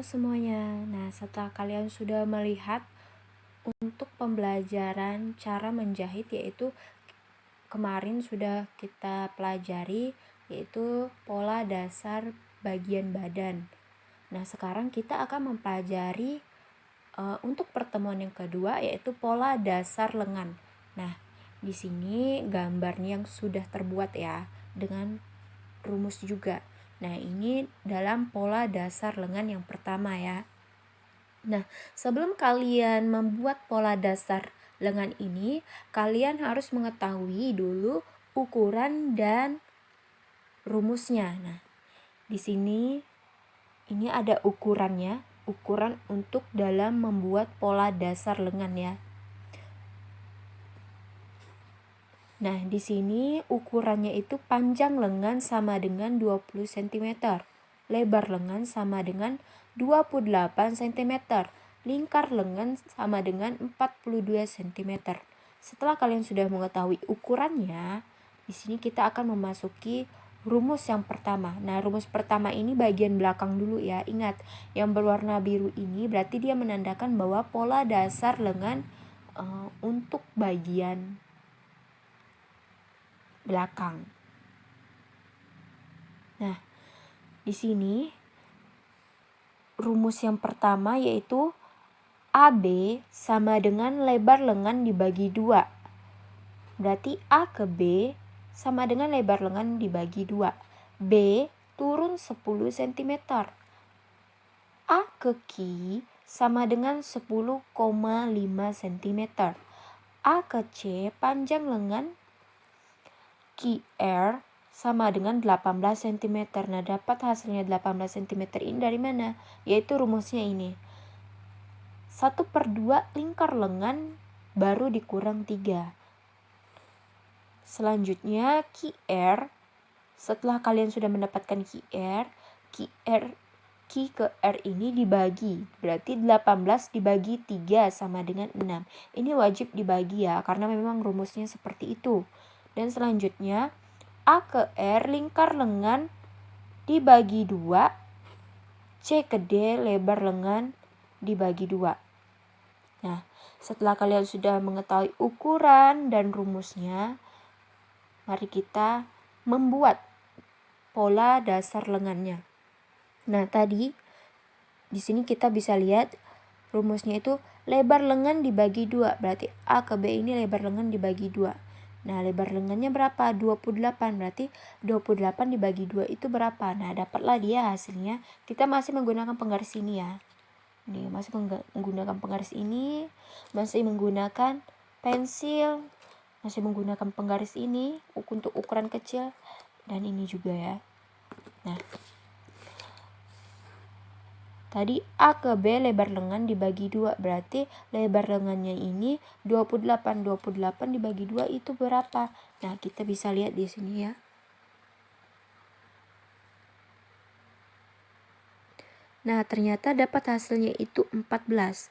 Semuanya. Nah, setelah kalian sudah melihat untuk pembelajaran cara menjahit yaitu kemarin sudah kita pelajari yaitu pola dasar bagian badan. Nah, sekarang kita akan mempelajari uh, untuk pertemuan yang kedua yaitu pola dasar lengan. Nah, di sini gambarnya yang sudah terbuat ya dengan rumus juga. Nah, ini dalam pola dasar lengan yang pertama ya. Nah, sebelum kalian membuat pola dasar lengan ini, kalian harus mengetahui dulu ukuran dan rumusnya. Nah, di sini ini ada ukurannya, ukuran untuk dalam membuat pola dasar lengan ya. Nah, di sini ukurannya itu panjang lengan sama dengan 20 cm. Lebar lengan sama dengan 28 cm. Lingkar lengan sama dengan 42 cm. Setelah kalian sudah mengetahui ukurannya, di sini kita akan memasuki rumus yang pertama. Nah, rumus pertama ini bagian belakang dulu ya. Ingat, yang berwarna biru ini berarti dia menandakan bahwa pola dasar lengan uh, untuk bagian belakang. Nah, di sini rumus yang pertama yaitu AB sama dengan lebar lengan dibagi dua. Berarti A ke B sama dengan lebar lengan dibagi dua. B turun 10 cm. A ke Q sama dengan 10,5 cm. A ke C panjang lengan QR sama dengan 18 cm. Nah, dapat hasilnya 18 cm ini dari mana? Yaitu rumusnya ini. 1 per 2 lingkar lengan baru dikurang 3. Selanjutnya QR. Setelah kalian sudah mendapatkan QR, QR Q ke R ini dibagi. Berarti 18 dibagi 3 sama dengan 6. Ini wajib dibagi ya, karena memang rumusnya seperti itu. Dan selanjutnya A ke R lingkar lengan dibagi dua. C ke D lebar lengan dibagi dua. Nah, setelah kalian sudah mengetahui ukuran dan rumusnya, mari kita membuat pola dasar lengannya. Nah, tadi di sini kita bisa lihat rumusnya itu lebar lengan dibagi dua. Berarti A ke B ini lebar lengan dibagi dua. Nah, lebar lengannya berapa? 28. Berarti 28 dibagi 2 itu berapa? Nah, dapatlah dia hasilnya. Kita masih menggunakan penggaris ini ya. Ini masih menggunakan penggaris ini, masih menggunakan pensil, masih menggunakan penggaris ini untuk ukuran kecil dan ini juga ya. Nah, Tadi A ke B lebar lengan dibagi 2 berarti lebar lengannya ini 28 28 dibagi 2 itu berapa? Nah, kita bisa lihat di sini ya. Nah, ternyata dapat hasilnya itu 14.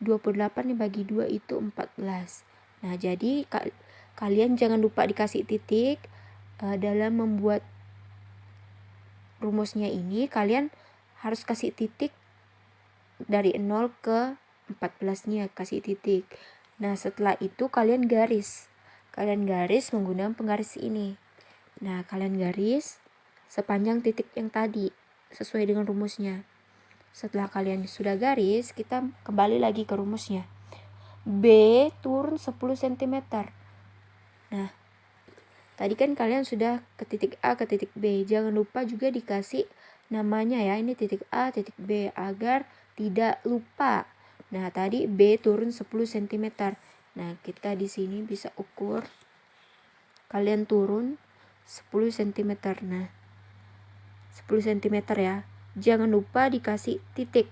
28 dibagi 2 itu 14. Nah, jadi kalian jangan lupa dikasih titik uh, dalam membuat rumusnya ini kalian harus kasih titik dari 0 ke 14 nya kasih titik. Nah setelah itu kalian garis. Kalian garis menggunakan penggaris ini. Nah kalian garis sepanjang titik yang tadi sesuai dengan rumusnya. Setelah kalian sudah garis kita kembali lagi ke rumusnya. B turun 10 cm nah tadi kan kalian sudah ke titik A ke titik B. Jangan lupa juga dikasih namanya ya. Ini titik A titik B agar tidak lupa. Nah tadi B turun 10 cm nah kita di sini bisa ukur. Kalian turun 10 cm nah 10 cm ya. Jangan lupa dikasih titik.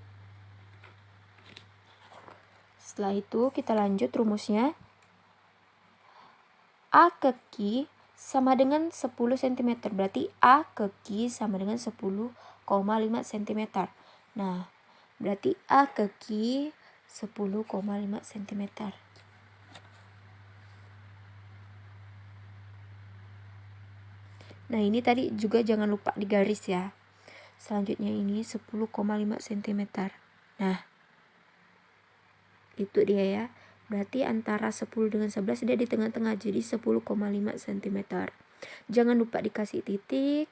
Setelah itu kita lanjut rumusnya. A ke Q sama dengan 10 cm. Berarti A ke Q sama dengan 10,5 cm. Nah, berarti A ke Q 10,5 cm. Nah, ini tadi juga jangan lupa digaris ya. selanjutnya ini 10,5 cm nah itu dia ya berarti antara 10 dengan 11 dia di tengah-tengah jadi 10,5 cm jangan lupa dikasih titik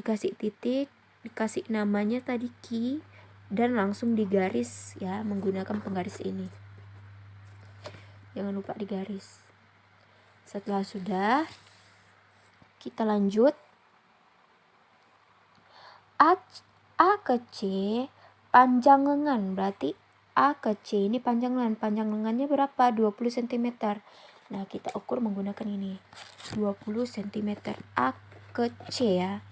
dikasih titik dikasih namanya tadi key dan langsung digaris ya menggunakan penggaris ini. Jangan lupa digaris. Setelah sudah kita lanjut. A, A ke C panjang lengan berarti A ke C. Ini panjang lengan panjang lengannya berapa? 20 cm nah kita ukur menggunakan ini. 20 cm A ke C ya.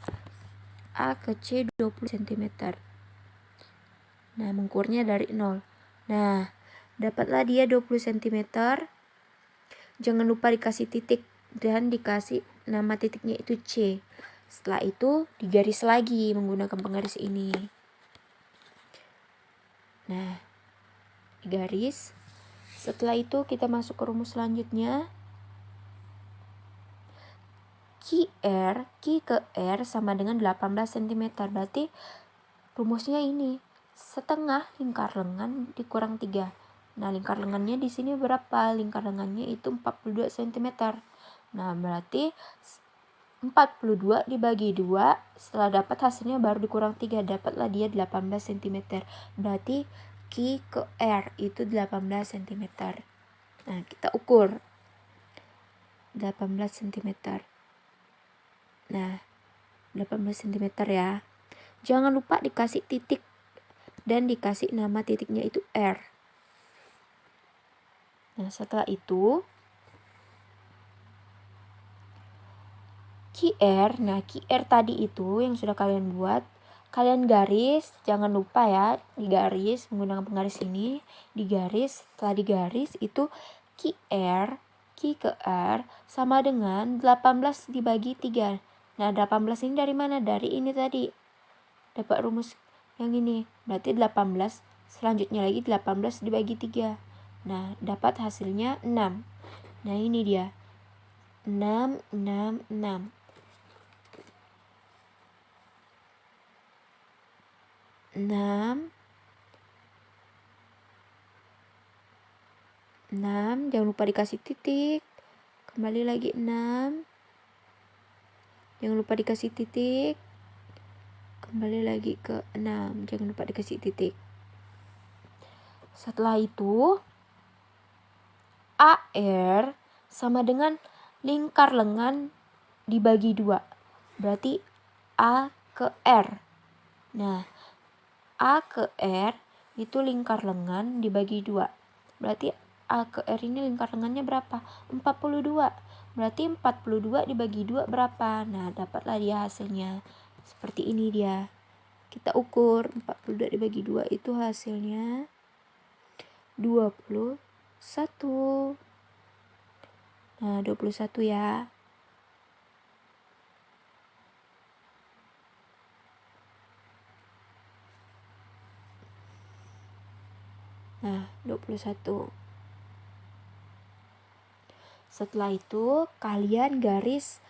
A ke C 20 cm nah mengukurnya dari 0 nah dapatlah dia 20 cm jangan lupa dikasih titik dan dikasih nama titiknya itu C. Setelah itu digaris lagi menggunakan penggaris ini. Nah, digaris. Setelah itu kita masuk ke rumus selanjutnya. QR, Q ke R sama dengan 18 cm. Berarti rumusnya ini. Setengah lingkar lengan dikurang 3. Nah, lingkar lengannya di sini berapa? Lingkar lengannya itu 42 cm. Nah, berarti 42 dibagi 2 setelah dapat hasilnya baru dikurang 3 dapatlah dia 18 cm berarti Q ke R itu 18 cm nah kita ukur. 18 cm nah 18 cm ya. Jangan lupa dikasih titik dan dikasih nama titiknya itu R. Nah setelah itu QR. Nah, QR tadi itu yang sudah kalian buat, kalian garis, jangan lupa ya, digaris menggunakan penggaris ini, digaris, setelah digaris itu QR, Q ke R sama dengan 18 dibagi 3. Nah, 18 ini dari mana? Dari ini tadi. Dapat rumus yang ini. Berarti 18, selanjutnya lagi 18 dibagi 3. Nah, dapat hasilnya 6. Nah, ini dia. 6, 6, 6. 6 6 jangan lupa dikasih titik. Kembali lagi 6 jangan lupa dikasih titik. Kembali lagi ke 6 jangan lupa dikasih titik. Setelah itu AR sama dengan lingkar lengan dibagi dua. Berarti A ke R. Nah A ke R itu lingkar lengan dibagi dua. Berarti A ke R ini lingkar lengannya berapa? 42. Berarti 42 dibagi dua berapa? Nah, dapatlah dia hasilnya. Seperti ini dia. Kita ukur 42 dibagi dua itu hasilnya 21. Nah, 21 ya. Nah, 21. Setelah itu, kalian garis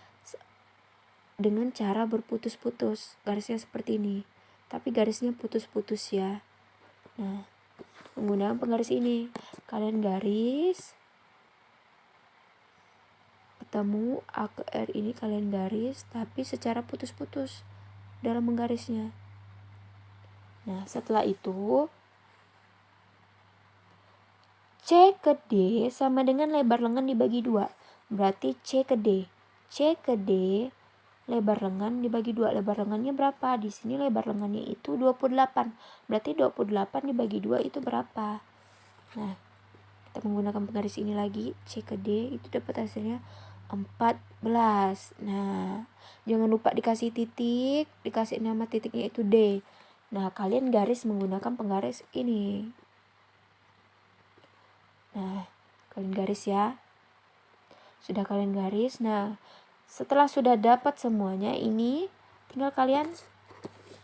dengan cara berputus-putus. Garisnya seperti ini. Tapi garisnya putus-putus ya. Nah, menggunakan penggaris ini. Kalian garis. Ketemu A ke R ini kalian garis. Tapi secara putus-putus dalam menggarisnya. Nah, setelah itu C ke D sama dengan lebar lengan dibagi dua. Berarti C ke D. C ke D lebar lengan dibagi dua. Lebar lengannya berapa? Di sini lebar lengannya itu 28. Berarti 28 dibagi dua itu berapa? Nah, kita menggunakan penggaris ini lagi. C ke D itu dapat hasilnya 14. Nah, jangan lupa dikasih titik, dikasih nama titiknya itu D. Nah, kalian garis menggunakan penggaris ini. Nah, kalian garis ya. Sudah kalian garis. Nah, setelah sudah dapat semuanya ini tinggal kalian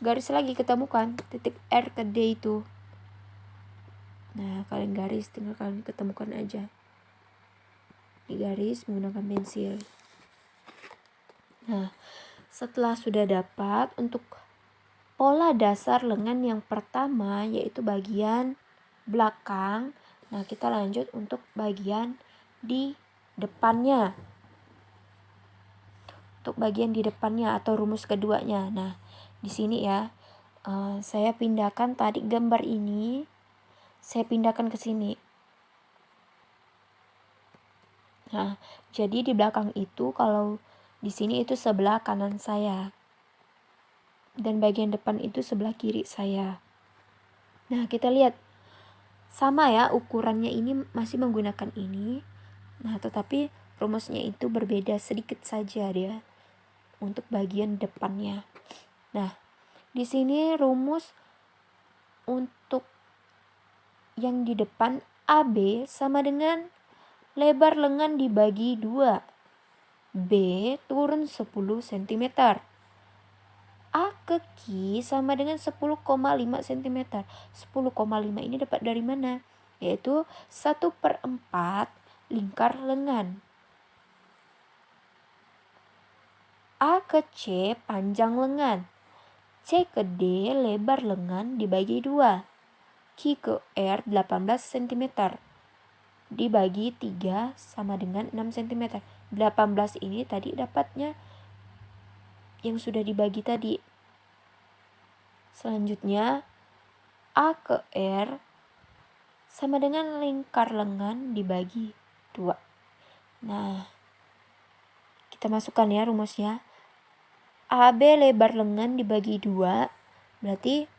garis lagi ketemukan titik R ke D itu. Nah, kalian garis tinggal kalian ketemukan aja. Di garis menggunakan pensil. Nah, setelah sudah dapat untuk pola dasar lengan yang pertama yaitu bagian belakang. Nah, kita lanjut untuk bagian di depannya. Untuk bagian di depannya atau rumus keduanya. Nah, di sini ya, uh, saya pindahkan tadi gambar ini, saya pindahkan ke sini. Nah, jadi di belakang itu kalau di sini itu sebelah kanan saya. Dan bagian depan itu sebelah kiri saya. Nah, kita lihat sama ya ukurannya ini masih menggunakan ini. Nah, tetapi rumusnya itu berbeda sedikit saja dia untuk bagian depannya. Nah, di sini rumus untuk yang di depan AB sama dengan lebar lengan dibagi 2. B turun 10 cm. A ke Q sama dengan 10,5 cm. 10,5 ini dapat dari mana? Yaitu 1 per 4 lingkar lengan. A ke C panjang lengan. C ke D lebar lengan dibagi 2. Q ke R 18 cm dibagi 3 sama dengan 6 cm. 18 ini tadi dapatnya yang sudah dibagi tadi. Selanjutnya A ke R sama dengan lingkar lengan dibagi 2. Nah, kita masukkan ya rumusnya. AB lebar lengan dibagi 2 berarti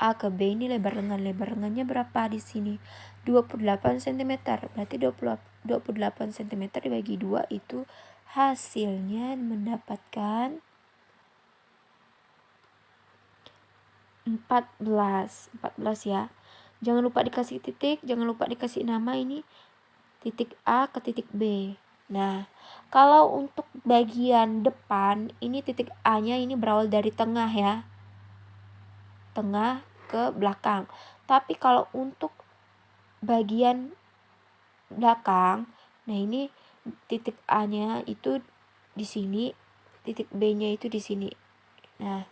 A ke B ini lebar lengan. Lebar lengannya berapa di sini? 28 cm. Berarti 20, 28 cm dibagi 2 itu hasilnya mendapatkan 14. 14 ya. Jangan lupa dikasih titik, jangan lupa dikasih nama ini titik A ke titik B. Nah, kalau untuk bagian depan ini titik A-nya ini berawal dari tengah ya. Tengah ke belakang. Tapi kalau untuk bagian belakang, nah ini titik A-nya itu di sini, titik B-nya itu di sini. Nah,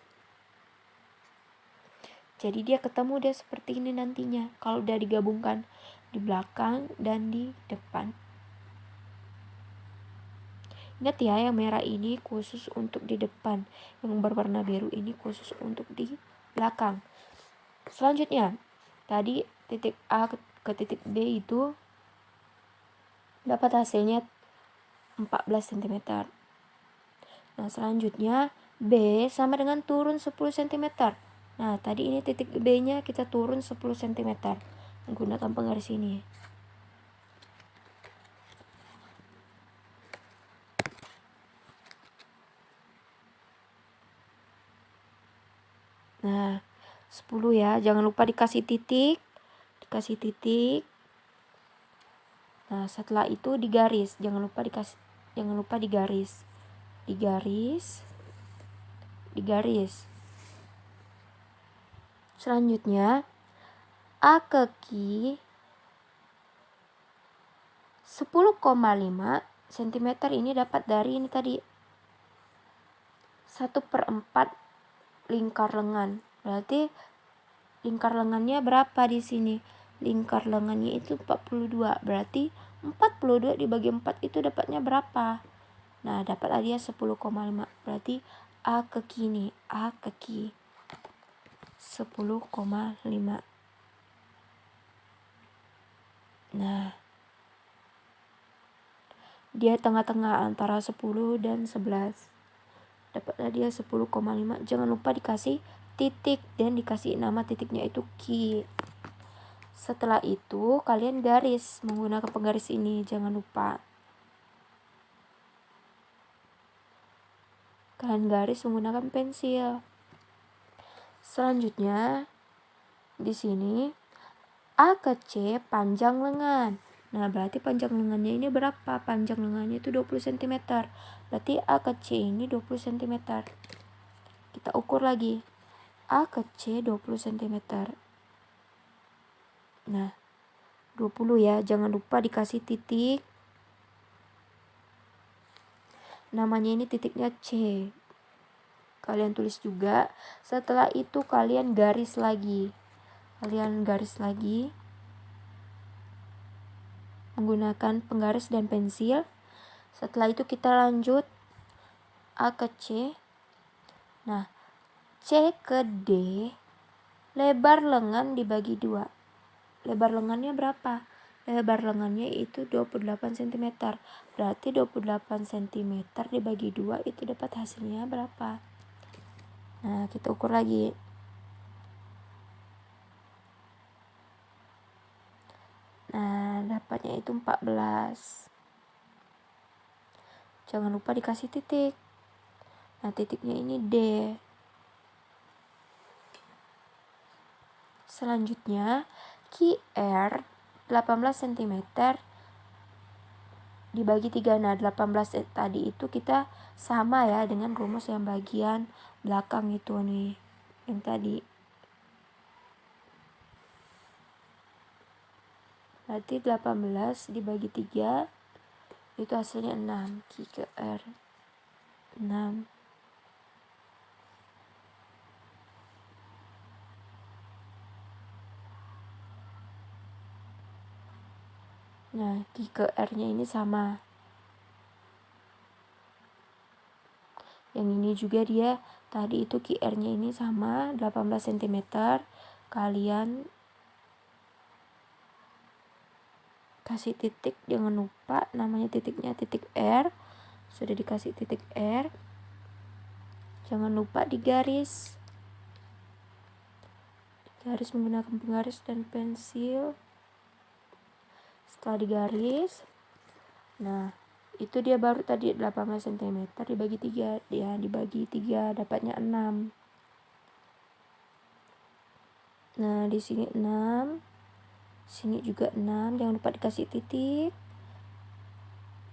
jadi dia ketemu dia seperti ini nantinya kalau udah digabungkan di belakang dan di depan. Ingat ya yang merah ini khusus untuk di depan, yang berwarna biru ini khusus untuk di belakang. Selanjutnya, tadi titik A ke titik B itu dapat hasilnya 14 cm. Nah, selanjutnya B sama dengan turun 10 cm. Nah, tadi ini titik B-nya kita turun 10 cm menggunakan penggaris ini. Nah, 10 ya. Jangan lupa dikasih titik. Dikasih titik. Nah, setelah itu digaris. Jangan lupa dikasih jangan lupa digaris. Digaris. Digaris. Selanjutnya A ke Q 10,5 cm ini dapat dari ini tadi 1 per 4 lingkar lengan Berarti lingkar lengannya berapa di sini? Lingkar lengannya itu 42. Berarti 42 dibagi 4 itu dapatnya berapa? Nah, dapat dia 10,5. Berarti A ke kini, A ke ki. 10,5. Nah, dia tengah-tengah antara 10 dan 11. Dapatlah dia 10,5. Jangan lupa dikasih titik dan dikasih nama titiknya itu Q. Setelah itu kalian garis menggunakan penggaris ini, jangan lupa. Kalian garis menggunakan pensil. Selanjutnya di sini A ke C panjang lengan. Nah, berarti panjang lengannya ini berapa? Panjang lengannya itu 20 cm. Berarti A ke C ini 20 cm. Kita ukur lagi. A ke C 20 cm. Nah, 20 ya. Jangan lupa dikasih titik. Namanya ini titiknya C. kalian tulis juga. Setelah itu kalian garis lagi. Kalian garis lagi. Menggunakan penggaris dan pensil. Setelah itu kita lanjut A ke C. Nah C ke D. Lebar lengan dibagi dua. Lebar lengannya berapa? Lebar lengannya itu 28 cm. Berarti 28 cm dibagi dua itu dapat hasilnya berapa? Nah, kita ukur lagi. Nah, dapatnya itu 14. Jangan lupa dikasih titik. Nah, titiknya ini D. Selanjutnya, QR 18 cm dibagi 3 nah 18 tadi itu kita sama ya dengan rumus yang bagian belakang itu nih yang tadi. Berarti 18 dibagi 3 itu hasilnya 6 Q ke R 6 Nah, ke R-nya ini sama. Yang ini juga dia tadi itu QR-nya ini sama 18 cm. Kalian kasih titik jangan lupa namanya titiknya titik R. Sudah dikasih titik R. Jangan lupa digaris. Garis menggunakan penggaris dan pensil setelah digaris nah itu dia baru tadi 18 cm dibagi 3 dia dibagi 3 dapatnya 6 nah di sini 6 sini juga 6 jangan lupa dikasih titik.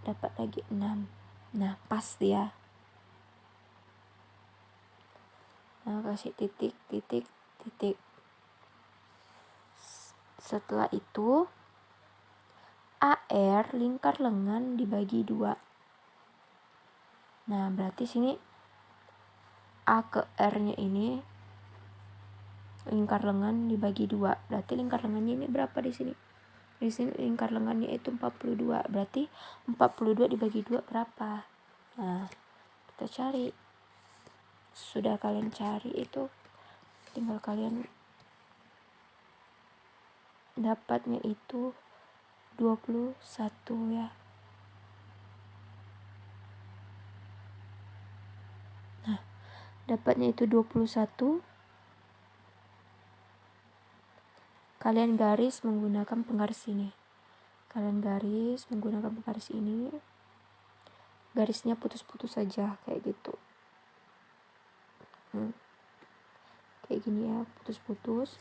Dapat lagi 6 nah pas dia. Nah kasih titik titik titik. Setelah itu AR lingkar lengan dibagi dua. Nah, berarti sini A ke R-nya ini lingkar lengan dibagi dua. Berarti lingkar lengannya ini berapa di sini? Di sini lingkar lengannya itu 42. Berarti 42 dibagi dua berapa? Nah, kita cari. Sudah kalian cari itu tinggal kalian dapatnya itu 21 ya. Nah, dapatnya itu 21. Kalian garis menggunakan penggaris ini. Kalian garis menggunakan penggaris ini. Garisnya putus-putus saja kayak gitu. Hmm. Kayak gini ya, putus-putus.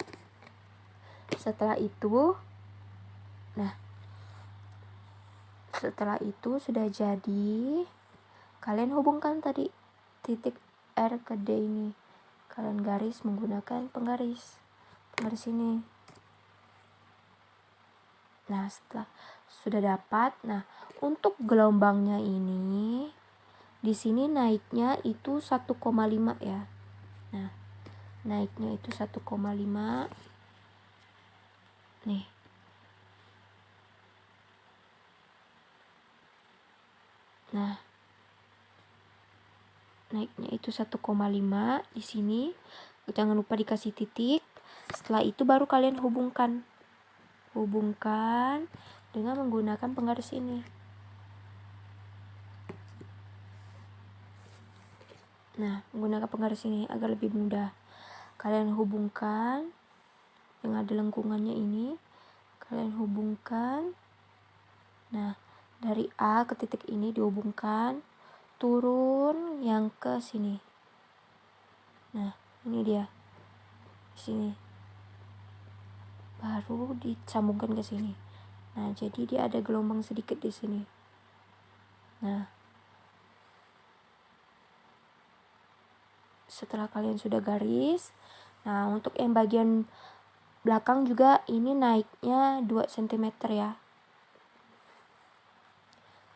Setelah itu, nah setelah itu sudah jadi kalian hubungkan tadi titik R ke D ini. Kalian garis menggunakan penggaris. Penggaris ini nah setelah sudah dapat nah untuk gelombangnya ini di sini naiknya itu 1,5 ya. Nah naiknya itu 1,5 nih Nah, naiknya itu 1,5 di sini. Jangan lupa dikasih titik. Setelah itu baru kalian hubungkan. Hubungkan dengan menggunakan penggaris ini. Nah, menggunakan penggaris ini agar lebih mudah. Kalian hubungkan yang ada lengkungannya ini. Kalian hubungkan. Nah, dari A ke titik ini dihubungkan. Turun yang ke sini. Nah ini dia. Di sini. Baru disambungkan ke sini. Nah jadi dia ada gelombang sedikit di sini. Nah. Setelah kalian sudah garis. Nah untuk yang bagian belakang juga ini naiknya 2 cm ya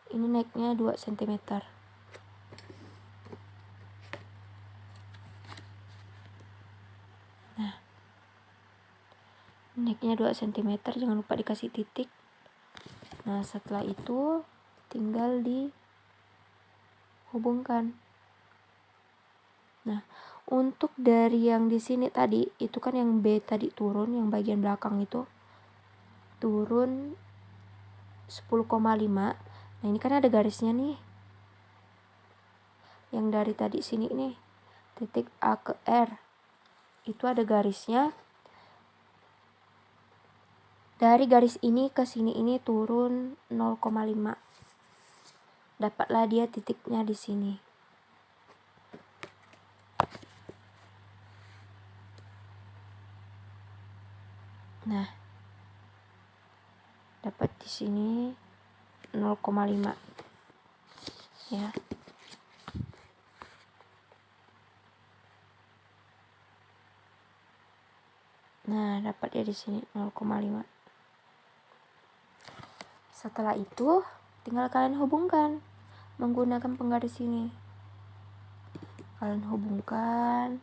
ini naiknya 2 cm nah naiknya 2 cm jangan lupa dikasih titik. Nah setelah itu tinggal dihubungkan. Nah untuk dari yang di sini tadi itu kan yang B tadi turun yang bagian belakang itu turun nah ini kan ada garisnya nih. Yang dari tadi sini nih titik A ke R. Itu ada garisnya. Dari garis ini ke sini ini turun 0,5 dapatlah dia titiknya di sini. Nah dapat di sini 0,5 ya Nah, dapat ya di sini 0,5. Setelah itu, tinggal kalian hubungkan menggunakan penggaris ini. Kalian hubungkan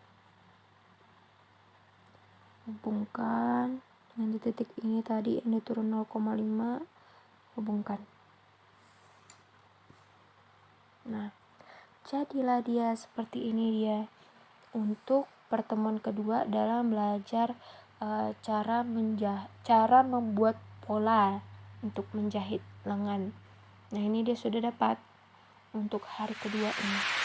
hubungkan dengan titik ini tadi yang diturun 0,5 hubungkan. Nah, jadilah dia seperti ini dia untuk pertemuan kedua dalam belajar uh, cara menjah cara membuat pola untuk menjahit lengan. Nah, ini dia sudah dapat untuk hari kedua ini.